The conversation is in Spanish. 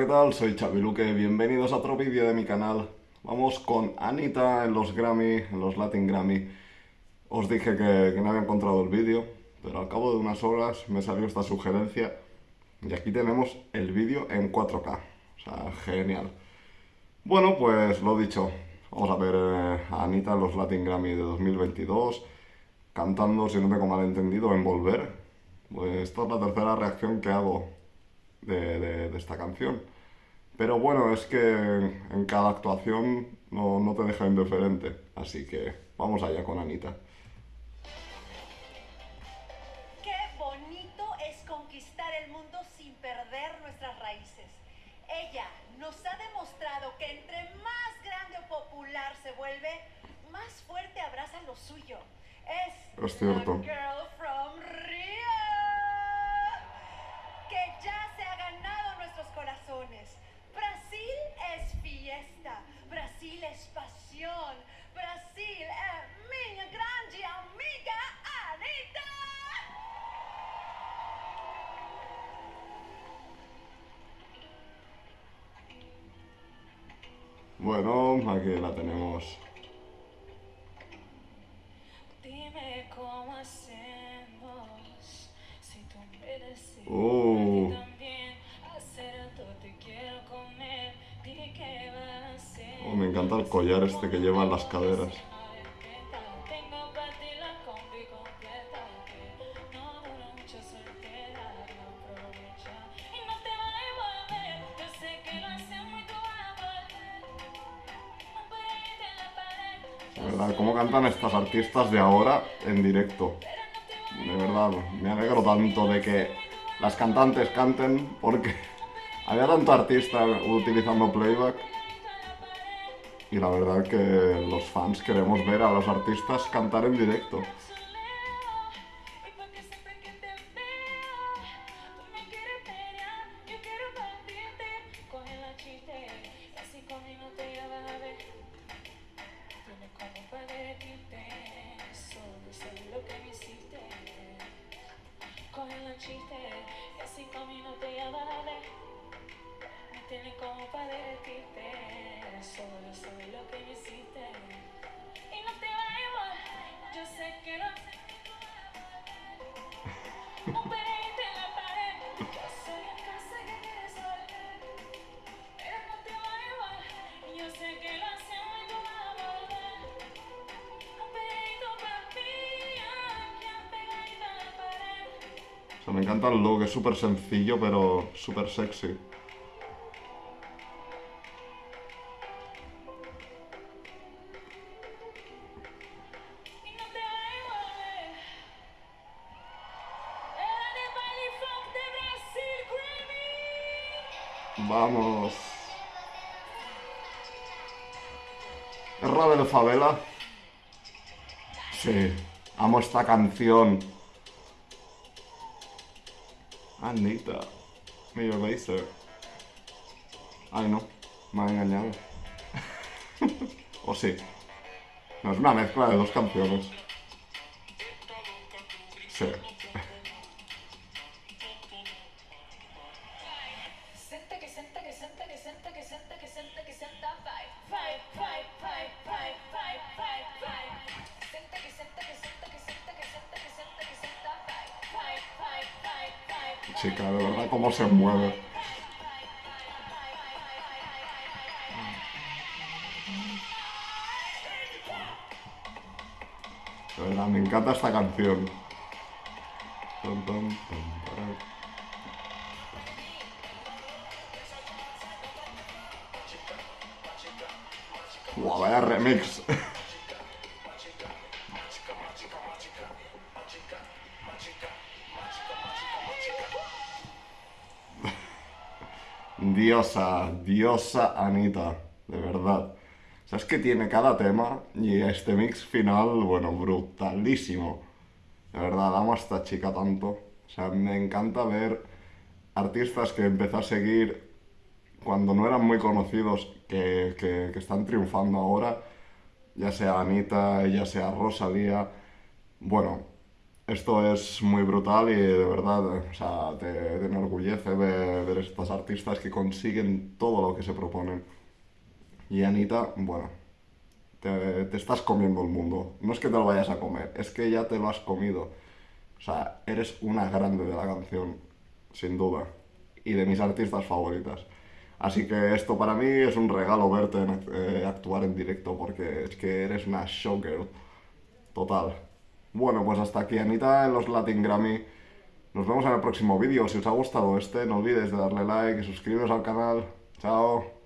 ¿qué tal? Soy Chaviluque, bienvenidos a otro vídeo de mi canal. Vamos con Anita en los Grammy, en los Latin Grammy. Os dije que, no había encontrado el vídeo, pero al cabo de unas horas me salió esta sugerencia y aquí tenemos el vídeo en 4K. O sea, genial. Bueno, pues lo dicho, vamos a ver eh, a Anita en los Latin Grammy de 2022, cantando, si no tengo mal entendido, en Volver. Pues esta es la tercera reacción que hago de, de- de esta canción. Pero bueno, es que en cada actuación no, no te deja indiferente. Así que vamos allá con Anita. Qué bonito es conquistar el mundo sin perder nuestras raíces. Ella nos ha demostrado que entre más grande o popular se vuelve, más fuerte abraza lo suyo. Es, Es cierto. girl es pasión, Brasil es mi grande amiga Anita. Bueno, aquí la tenemos. Dime cómo hacemos si tú me deseas me encanta el collar este que lleva en las caderas. ¿Verdad? ¿Cómo cantan estas artistas de ahora en directo? De verdad, me alegro tanto de que las cantantes canten porque había tanto artista utilizando playback y la verdad que los fans queremos ver a los artistas cantar en directo. Y porque siempre que te veo, tú me quieres Me encanta el look, es súper sencillo pero súper sexy. Vamos. ¿Es Rabe de Favela? Sí, amo esta canción. Anita, Major Lazer. Ay no, me ha engañado. o sí. No, es una mezcla de dos canciones. Sí. Chica, de verdad, cómo se mueve. Me encanta esta canción. Buah, vaya remix. Diosa, diosa Anita, de verdad. O sea, que tiene cada tema y este mix final, bueno, brutalísimo. De verdad, amo a esta chica tanto. O sea, me encanta ver artistas que empecé a seguir cuando no eran muy conocidos, que- que están triunfando ahora, ya sea Anita, ya sea Rosalía. Bueno, Esto es muy brutal y de verdad, o sea, te, te enorgullece ver, ver estas artistas que consiguen todo lo que se proponen. Y Anita, bueno, te, te estás comiendo el mundo. No es que te lo vayas a comer, es que ya te lo has comido. O sea, eres una grande de la canción, sin duda. Y de mis artistas favoritas. Así que esto para mí es un regalo verte en- eh, actuar en directo porque es que eres una showgirl. Total. Bueno, pues hasta aquí Anita en los Latin Grammy. Nos vemos en el próximo vídeo. Si os ha gustado este, no olvidéis de darle like y suscribiros al canal. Chao.